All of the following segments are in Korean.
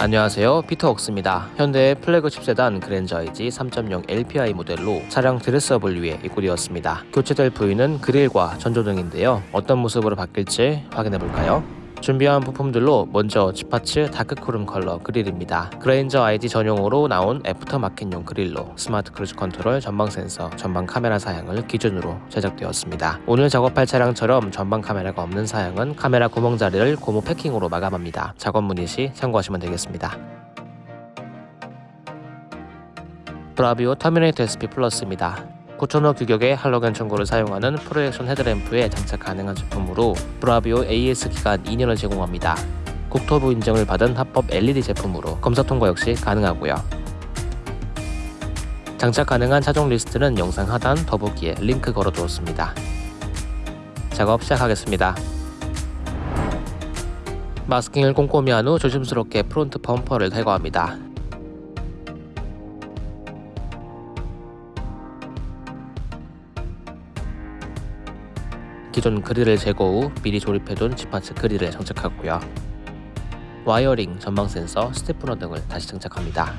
안녕하세요. 피터 옥스입니다. 현대의 플래그십 세단 그랜저 IG 3.0 LPI 모델로 차량 dress-up을 위해 입고되었습니다. 교체될 부위는 그릴과 전조등인데요. 어떤 모습으로 바뀔지 확인해볼까요? 준비한 부품들로 먼저 지파츠 dark 크롬 컬러 그릴입니다. 그랜저 IG 전용으로 나온 aftermarket용 그릴로 smart cruise control 전방 센서, 전방 카메라 사양을 기준으로 제작되었습니다. 오늘 작업할 차량처럼 전방 카메라가 없는 사양은 카메라 구멍 자리를 고무 패킹으로 마감합니다. 작업 문의 시 참고하시면 되겠습니다. 브라비오 터미네이터 SP 플러스입니다. 9,000호 규격의 할로겐 전구를 사용하는 projection headlamp에 장착 가능한 제품으로 브라비오 AS 기간 2년을 제공합니다. 국토부 인증을 받은 합법 LED 제품으로 검사 통과 역시 가능하고요. 장착 가능한 차종 리스트는 영상 하단 더보기에 링크 걸어두었습니다. 작업 시작하겠습니다. 마스킹을 꼼꼼히 한 후 조심스럽게 front 범퍼를 탈거합니다. 기존 그릴을 제거 후 미리 조립해둔 지파츠 그릴을 장착하고요. wiring, 전방 센서, stiffener 등을 다시 장착합니다.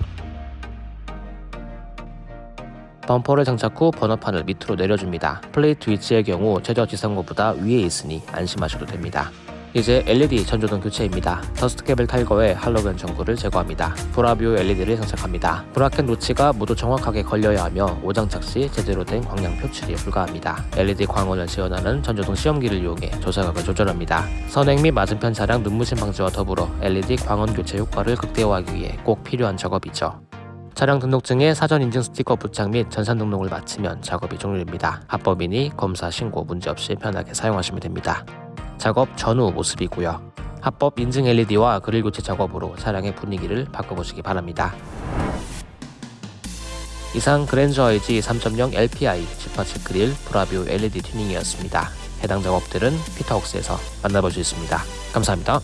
범퍼를 장착 후 번호판을 밑으로 내려줍니다. plate 위치의 경우 최저 지상고보다 위에 있으니 안심하셔도 됩니다. 이제 LED 전조등 교체입니다. dust cap을 탈거해 할로겐 전구를 제거합니다. 브라비오 LED를 장착합니다. bracket notch가 모두 정확하게 걸려야 하며 오장착 시 제대로 된 광량 표출이 불가합니다. LED 광원을 지원하는 전조등 시험기를 이용해 조사각을 조절합니다. 선행 및 맞은편 차량 눈부심 방지와 더불어 LED 광원 교체 효과를 극대화하기 위해 꼭 필요한 작업이죠. 차량 등록증에 사전 인증 스티커 부착 및 전산 등록을 마치면 작업이 종료됩니다. 합법이니 검사 신고 문제없이 편하게 사용하시면 됩니다. 작업 전후 모습이고요. 합법 인증 LED와 그릴 교체 작업으로 차량의 분위기를 바꿔보시기 바랍니다. 이상 그랜저 IG 3.0 LPI 지파츠 그릴 브라비오 LED 튜닝이었습니다. 해당 작업들은 피터웍스에서 만나볼 수 있습니다. 감사합니다.